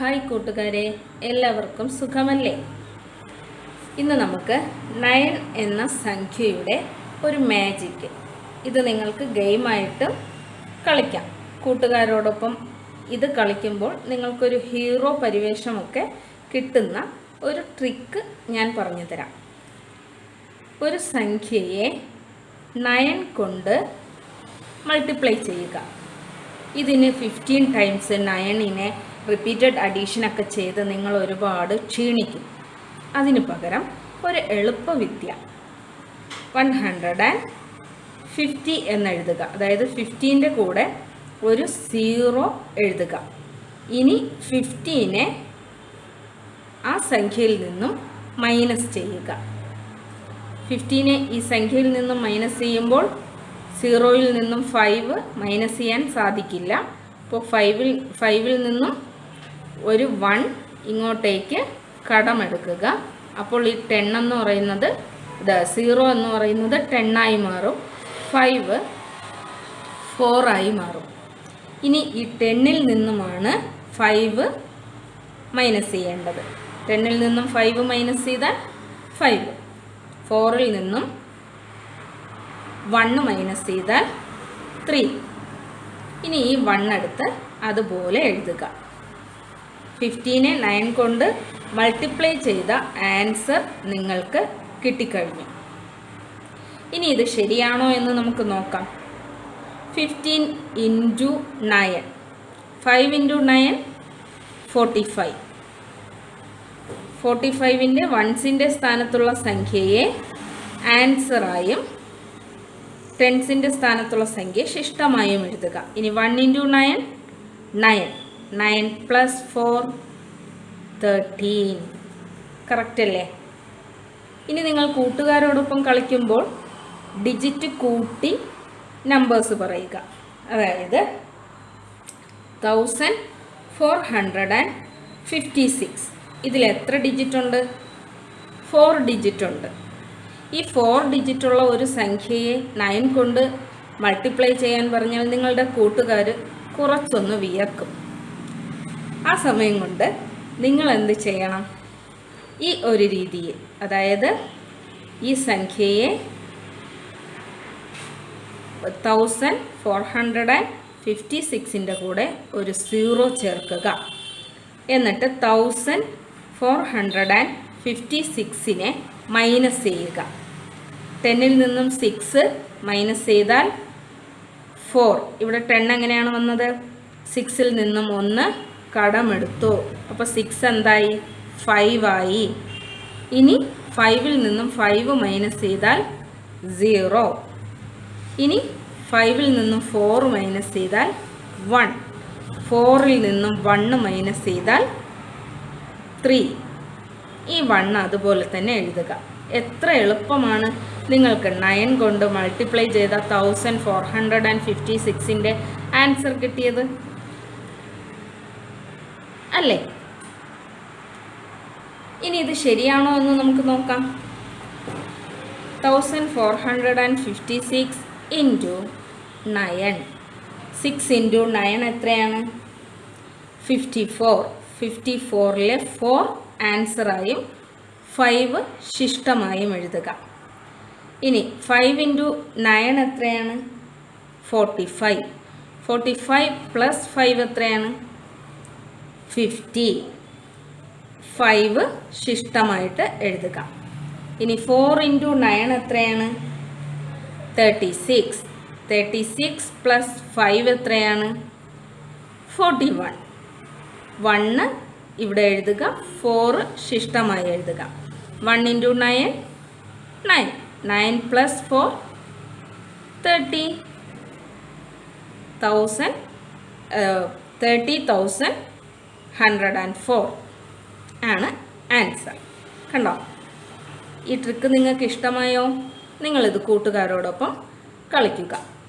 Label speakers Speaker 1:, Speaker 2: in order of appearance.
Speaker 1: Hi കൂട്ടുകാരെ എല്ലാവർക്കും സുഖമല്ലേ? ഇന്ന് നമുക്ക് നയൻ എന്ന സംഖ്യയുടെ ഒരു മാജിക്ക് ഇത് നിങ്ങൾക്ക് ഗെയിമായിട്ട് കളിക്കാം. കൂട്ടുകാരോടൊപ്പം ഇത് കളിക്കുമ്പോൾ നിങ്ങൾക്കൊരു ഹീറോ പരിവേഷമൊക്കെ കിട്ടുന്ന ഒരു ട്രിക്ക് ഞാൻ പറഞ്ഞു തരാം ഒരു സംഖ്യയെ നയൻ കൊണ്ട് മൾട്ടിപ്ലൈ ചെയ്യുക. ഇതിന് ഫിഫ്റ്റീൻ ടൈംസ് നയണിനെ റിപ്പീറ്റഡ് അഡീഷനൊക്കെ ചെയ്ത് നിങ്ങൾ ഒരുപാട് ക്ഷീണിക്കും. അതിന് പകരം ഒരു എളുപ്പവിദ്യ. വൺ ഹൺഡ്രഡ് ആൻഡ് ഫിഫ്റ്റി എന്നെഴുതുക അതായത് ഫിഫ്റ്റീന്റെ കൂടെ ഒരു സീറോ എഴുതുക. ഇനി ഫിഫ്റ്റീനെ ആ സംഖ്യയിൽ നിന്നും മൈനസ് ചെയ്യുക. ഫിഫ്റ്റീനെ ഈ സംഖ്യയിൽ നിന്നും മൈനസ് ചെയ്യുമ്പോൾ സീറോയിൽ നിന്നും ഫൈവ് മൈനസ് ചെയ്യാൻ സാധിക്കില്ല. അപ്പോൾ ഫൈവിൽ ഫൈവിൽ നിന്നും ഒരു വൺ ഇങ്ങോട്ടേക്ക് കടമെടുക്കുക. അപ്പോൾ ഈ ടെൻ എന്ന് പറയുന്നത് ഇത് സീറോ എന്ന് പറയുന്നത് ടെണ്ണായി മാറും. ഫൈവ് ഫോറായി മാറും. ഇനി ഈ ടെന്നിൽ നിന്നുമാണ് ഫൈവ് മൈനസ് ചെയ്യേണ്ടത്. ടെന്നിൽ നിന്നും ഫൈവ് മൈനസ് ചെയ്താൽ ഫൈവ് ഫോറിൽ നിന്നും വണ്ണ് മൈനസ് ചെയ്താൽ ത്രീ ഇനി ഈ വണ്ണെടുത്ത് അതുപോലെ എഴുതുക. ഫിഫ്റ്റീനെ നയൻ കൊണ്ട് മൾട്ടിപ്ലൈ ചെയ്ത ആൻസർ നിങ്ങൾക്ക് കിട്ടിക്കഴിഞ്ഞു. ഇനി ഇത് ശരിയാണോ എന്ന് നമുക്ക് നോക്കാം. Fifteen into nine five into nine forty five forty ഫൈവിന്റെ വൺസിന്റെ സ്ഥാനത്തുള്ള സംഖ്യയെ ആൻസറായും ടെൻസിന്റെ സ്ഥാനത്തുള്ള സംഖ്യ ശിഷ്ടമായും എഴുതുക. ഇനി one into nine nine nine plus four thirteen. Correct അല്ലേ? ഇനി നിങ്ങൾ കൂട്ടുകാരോടൊപ്പം കളിക്കുമ്പോൾ ഡിജിറ്റ് കൂട്ടി നമ്പേഴ്സ് പറയുക. അതായത് thousand four hundred and fifty six ഇതിൽ എത്ര ഡിജിറ്റ് ഉണ്ട്? ഫോർ ഡിജിറ്റ് ഉണ്ട്. ഈ ഫോർ ഡിജിറ്റുള്ള ഒരു സംഖ്യയെ നയൻ കൊണ്ട് മൾട്ടിപ്ലൈ ചെയ്യാൻ പറഞ്ഞാൽ നിങ്ങളുടെ കൂട്ടുകാർ കുറച്ചൊന്ന് വിയർക്കും. ആ സമയം കൊണ്ട് നിങ്ങൾ എന്ത് ചെയ്യണം? ഈ ഒരു രീതിയിൽ അതായത് ഈ സംഖ്യയെ thousand four hundred and fifty സിക്സിന്റെ കൂടെ ഒരു സീറോ ചേർക്കുക. എന്നിട്ട് thousand four hundred and fifty സിക്സിനെ minus ചെയ്യുക. ടെന്നിൽ നിന്നും സിക്സ് മൈനസ് ചെയ്താൽ ഫോർ ഇവിടെ ടെൻ എങ്ങനെയാണ് വന്നത്? സിക്സിൽ നിന്നും ഒന്ന് കടമെടുത്തു. അപ്പോൾ സിക്സ് എന്തായി? ഫൈവ് ആയി. ഇനി ഫൈവിൽ നിന്നും ഫൈവ് മൈനസ് ചെയ്താൽ സീറോ ഇനി ഫൈവിൽ നിന്നും ഫോർ മൈനസ് ചെയ്താൽ വൺ ഫോറിൽ നിന്നും വണ്ണ് മൈനസ് ചെയ്താൽ ത്രീ ഈ വണ്ണ് അതുപോലെ തന്നെ എഴുതുക. എത്ര എളുപ്പമാണ്. നിങ്ങൾക്ക് നയൻ കൊണ്ട് മൾട്ടിപ്ലൈ ചെയ്ത thousand four hundred and fifty സിക്സിന്റെ answer കിട്ടിയത്. അല്ലേ? ഇനി ഇത് ശരിയാണോ എന്ന് നമുക്ക് നോക്കാം. Thousand four hundred and fifty six into nine six into nine എത്രയാണ്? ഫിഫ്റ്റി ഫോർ ഫിഫ്റ്റി ഫോറിലെ ഫോർ ആൻസറായും ഫൈവ് ശിഷ്ടമായും എഴുതുക. ഇനി ഫൈവ് ഇന്റു നയൻ എത്രയാണ്? Forty five forty five plus five എത്രയാണ്? ഫിഫ്റ്റി ഫൈവ് ശിഷ്ടമായിട്ട് എഴുതുക. ഇനി ഫോർ ഇന്റു നയൻ എത്രയാണ്? Thirty six thirty six plus five എത്രയാണ്? ഫോർട്ടി വൺ വണ്ണ് ഇവിടെ എഴുതുക. ഫോറ് ശിഷ്ടമായി എഴുതുക. One into nine nine nine plus four thirty thousand thirty thousand hundred and four ആണ് ആൻസർ കണ്ടോ? ഈ ട്രിക്ക് നിങ്ങൾക്ക് ഇഷ്ടമായോ നിങ്ങളിത് കൂട്ടുകാരോടൊപ്പം കളിക്കുക.